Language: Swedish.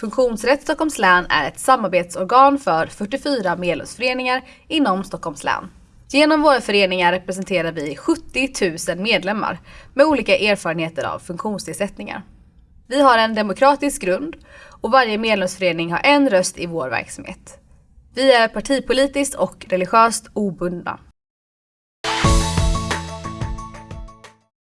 Funktionsrätt Stockholms län är ett samarbetsorgan för 44 medlemsföreningar inom Stockholms län. Genom våra föreningar representerar vi 70 000 medlemmar med olika erfarenheter av funktionsnedsättningar. Vi har en demokratisk grund och varje medlemsförening har en röst i vår verksamhet. Vi är partipolitiskt och religiöst obundna.